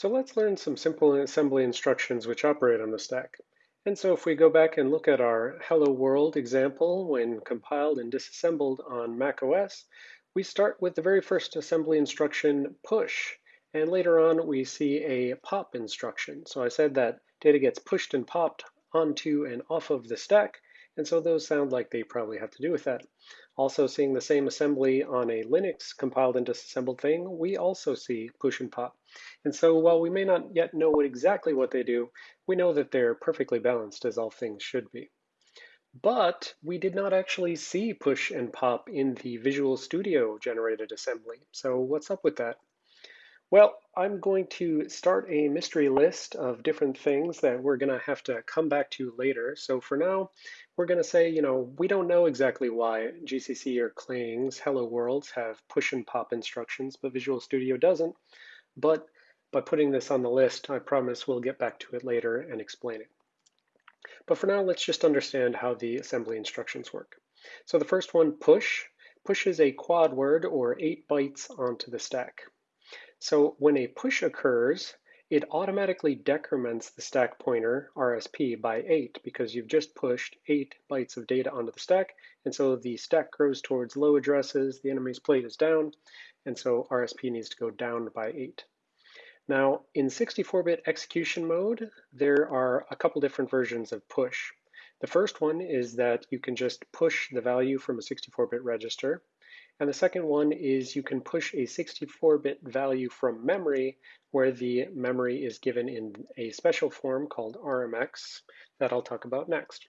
So let's learn some simple assembly instructions which operate on the stack. And so if we go back and look at our Hello World example when compiled and disassembled on macOS, we start with the very first assembly instruction, push. And later on, we see a pop instruction. So I said that data gets pushed and popped onto and off of the stack. And so those sound like they probably have to do with that. Also seeing the same assembly on a Linux compiled and disassembled thing, we also see push and pop. And so while we may not yet know what exactly what they do, we know that they're perfectly balanced as all things should be. But we did not actually see push and pop in the Visual Studio generated assembly. So what's up with that? Well, I'm going to start a mystery list of different things that we're going to have to come back to later. So for now, we're going to say, you know, we don't know exactly why GCC or Clang's Hello Worlds have push and pop instructions, but Visual Studio doesn't. But by putting this on the list, I promise we'll get back to it later and explain it. But for now, let's just understand how the assembly instructions work. So the first one, push, pushes a quad word or eight bytes onto the stack. So when a push occurs, it automatically decrements the stack pointer RSP by 8 because you've just pushed 8 bytes of data onto the stack. And so the stack grows towards low addresses, the enemy's plate is down, and so RSP needs to go down by 8. Now, in 64-bit execution mode, there are a couple different versions of push. The first one is that you can just push the value from a 64-bit register. And the second one is you can push a 64-bit value from memory where the memory is given in a special form called RMX that I'll talk about next.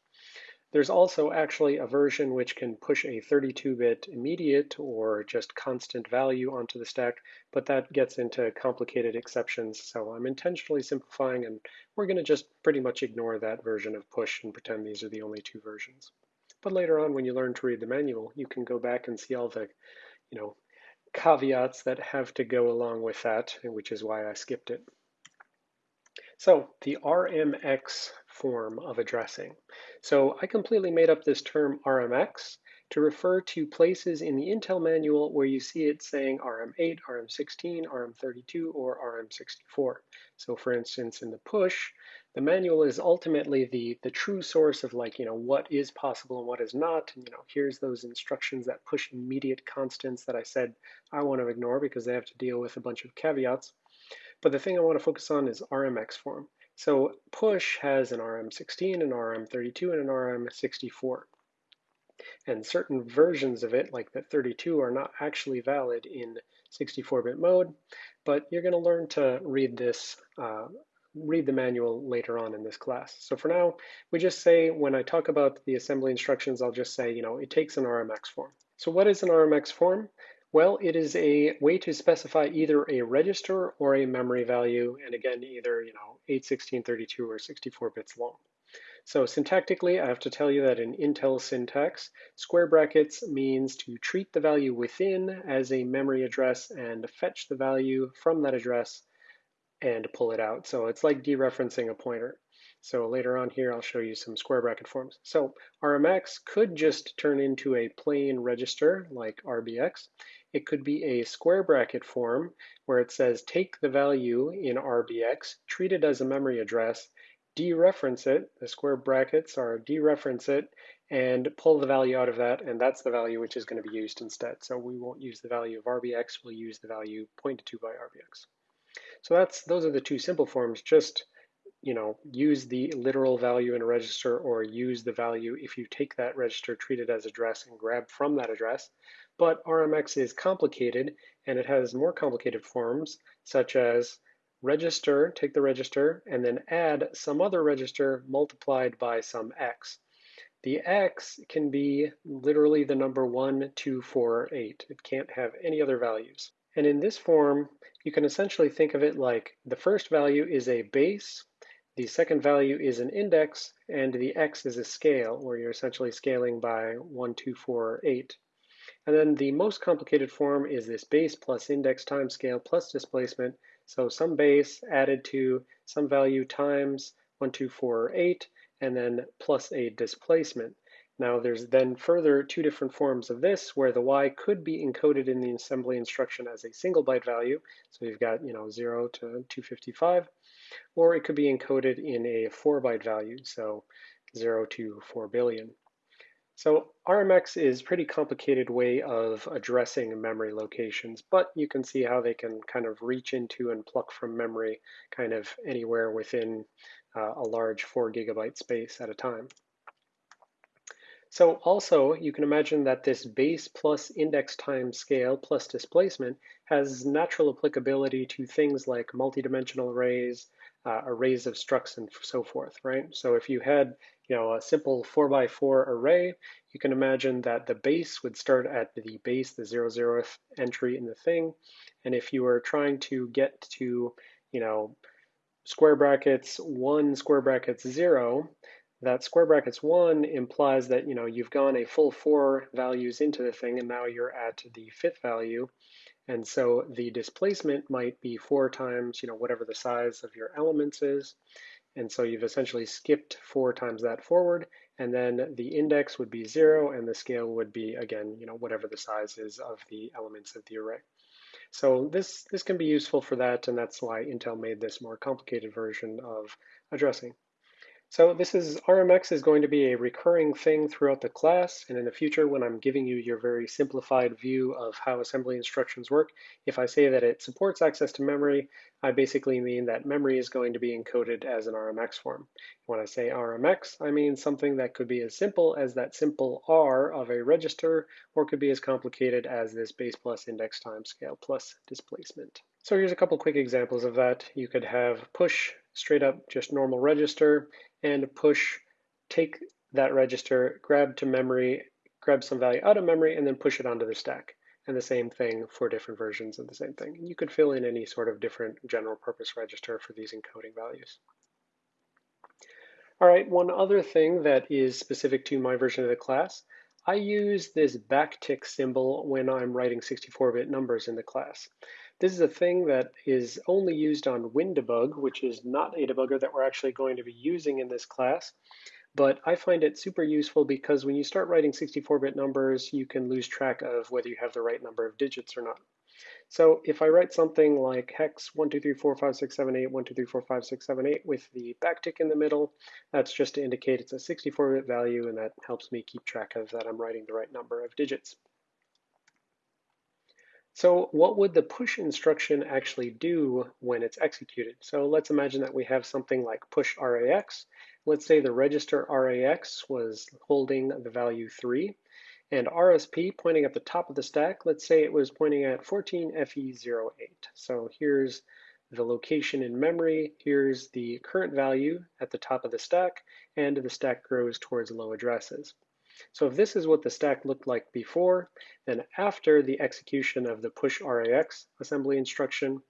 There's also actually a version which can push a 32-bit immediate or just constant value onto the stack, but that gets into complicated exceptions. So I'm intentionally simplifying and we're gonna just pretty much ignore that version of push and pretend these are the only two versions. But later on, when you learn to read the manual, you can go back and see all the, you know, caveats that have to go along with that, which is why I skipped it. So the RMX form of addressing. So I completely made up this term RMX to refer to places in the Intel manual where you see it saying RM8, RM16, RM32, or RM64. So for instance, in the push, the manual is ultimately the, the true source of like, you know, what is possible and what is not. And, you know, here's those instructions that push immediate constants that I said I want to ignore because they have to deal with a bunch of caveats. But the thing I want to focus on is RMX form. So push has an RM16, an RM32, and an RM64. And certain versions of it, like the 32, are not actually valid in 64-bit mode, but you're going to learn to read this uh, read the manual later on in this class. So for now, we just say, when I talk about the assembly instructions, I'll just say, you know, it takes an RMX form. So what is an RMX form? Well, it is a way to specify either a register or a memory value, and again, either, you know, 8, 16, 32, or 64 bits long. So syntactically, I have to tell you that in Intel syntax, square brackets means to treat the value within as a memory address and fetch the value from that address and pull it out. So it's like dereferencing a pointer. So later on here, I'll show you some square bracket forms. So RMX could just turn into a plain register like RBX. It could be a square bracket form where it says take the value in RBX, treat it as a memory address, dereference it, the square brackets are dereference it, and pull the value out of that, and that's the value which is going to be used instead. So we won't use the value of RBX, we'll use the value pointed to by RBX. So that's those are the two simple forms. Just you know, use the literal value in a register or use the value if you take that register, treat it as address and grab from that address. But RMX is complicated and it has more complicated forms such as register, take the register, and then add some other register multiplied by some x. The x can be literally the number 1, 2, 4, 8. It can't have any other values. And in this form, you can essentially think of it like the first value is a base, the second value is an index, and the x is a scale, where you're essentially scaling by 1, 2, 4, 8. And then the most complicated form is this base plus index times scale plus displacement. So some base added to some value times 1, 2, 4, 8, and then plus a displacement. Now there's then further two different forms of this where the Y could be encoded in the assembly instruction as a single byte value. So you've got, you know, 0 to 255, or it could be encoded in a four byte value, so 0 to 4 billion. So RMX is a pretty complicated way of addressing memory locations, but you can see how they can kind of reach into and pluck from memory kind of anywhere within uh, a large four gigabyte space at a time. So also, you can imagine that this base plus index time scale plus displacement has natural applicability to things like multidimensional arrays, uh, arrays of structs, and so forth, right? So if you had you know, a simple four by four array, you can imagine that the base would start at the base, the zero zeroth entry in the thing. And if you were trying to get to, you know, square brackets 1, square brackets 0, that square brackets 1 implies that you know you've gone a full four values into the thing and now you're at the fifth value. And so the displacement might be four times you know whatever the size of your elements is. And so you've essentially skipped four times that forward. And then the index would be zero and the scale would be again you know whatever the size is of the elements of the array. So this this can be useful for that. And that's why Intel made this more complicated version of addressing so this is RMX is going to be a recurring thing throughout the class, and in the future when I'm giving you your very simplified view of how assembly instructions work, if I say that it supports access to memory, I basically mean that memory is going to be encoded as an RMX form. When I say RMX, I mean something that could be as simple as that simple R of a register, or could be as complicated as this base plus index time scale plus displacement. So here's a couple quick examples of that. You could have push straight up just normal register and push, take that register, grab to memory, grab some value out of memory, and then push it onto the stack. And the same thing for different versions of the same thing. You could fill in any sort of different general purpose register for these encoding values. All right, one other thing that is specific to my version of the class, I use this backtick symbol when I'm writing 64-bit numbers in the class. This is a thing that is only used on WinDbg, which is not a debugger that we're actually going to be using in this class. But I find it super useful because when you start writing 64-bit numbers, you can lose track of whether you have the right number of digits or not. So if I write something like hex 1, 2, 3, 4, 5, 6, 7, 8, 1, 2, 3, 4, 5, 6, 7, 8 with the backtick in the middle, that's just to indicate it's a 64-bit value and that helps me keep track of that I'm writing the right number of digits. So what would the push instruction actually do when it's executed? So let's imagine that we have something like push RAX. Let's say the register RAX was holding the value 3, and RSP pointing at the top of the stack, let's say it was pointing at 14FE08. So here's the location in memory, here's the current value at the top of the stack, and the stack grows towards low addresses. So if this is what the stack looked like before, then after the execution of the push RAX assembly instruction,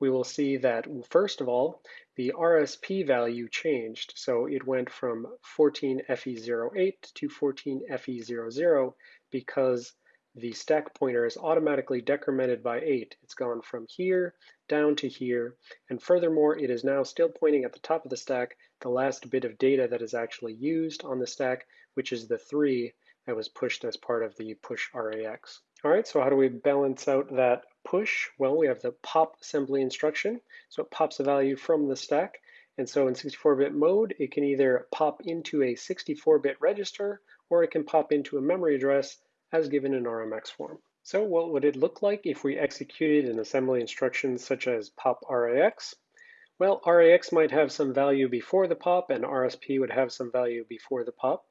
we will see that first of all, the RSP value changed. So it went from 14FE08 to 14FE00 because the stack pointer is automatically decremented by 8. It's gone from here down to here, and furthermore, it is now still pointing at the top of the stack, the last bit of data that is actually used on the stack, which is the 3 that was pushed as part of the push RAX. All right, so how do we balance out that push? Well, we have the pop assembly instruction. So it pops a value from the stack. And so in 64-bit mode, it can either pop into a 64-bit register or it can pop into a memory address as given in RMX form. So what would it look like if we executed an assembly instruction such as pop RAX? Well, RAX might have some value before the pop and RSP would have some value before the pop.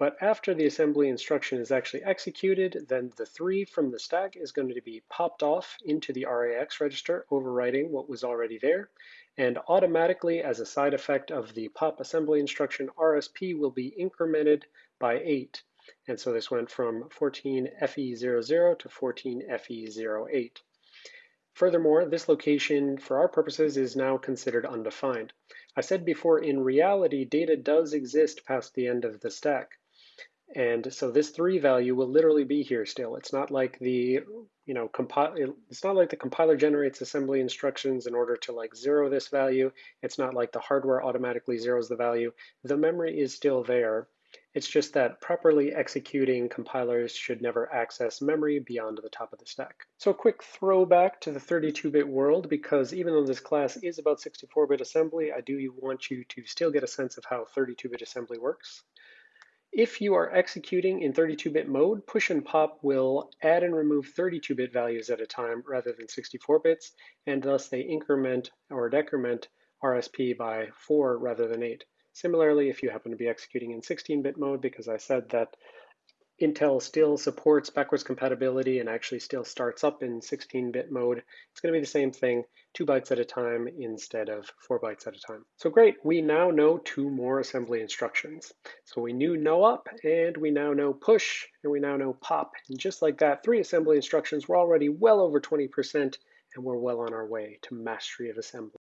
But after the assembly instruction is actually executed, then the 3 from the stack is going to be popped off into the RAX register, overwriting what was already there. And automatically, as a side effect of the pop assembly instruction, RSP will be incremented by 8. And so this went from 14FE00 to 14FE08. Furthermore, this location, for our purposes, is now considered undefined. I said before, in reality, data does exist past the end of the stack. And so this three value will literally be here still. It's not like the, you know, compile, it's not like the compiler generates assembly instructions in order to like zero this value. It's not like the hardware automatically zeroes the value. The memory is still there. It's just that properly executing compilers should never access memory beyond the top of the stack. So a quick throwback to the 32-bit world, because even though this class is about 64-bit assembly, I do want you to still get a sense of how 32-bit assembly works. If you are executing in 32-bit mode, push and pop will add and remove 32-bit values at a time rather than 64 bits, and thus they increment or decrement RSP by 4 rather than 8. Similarly, if you happen to be executing in 16-bit mode, because I said that Intel still supports backwards compatibility and actually still starts up in 16-bit mode. It's going to be the same thing, two bytes at a time instead of four bytes at a time. So great, we now know two more assembly instructions. So we knew NOP, and we now know push, and we now know pop. And just like that, three assembly instructions, we're already well over 20%, and we're well on our way to mastery of assembly.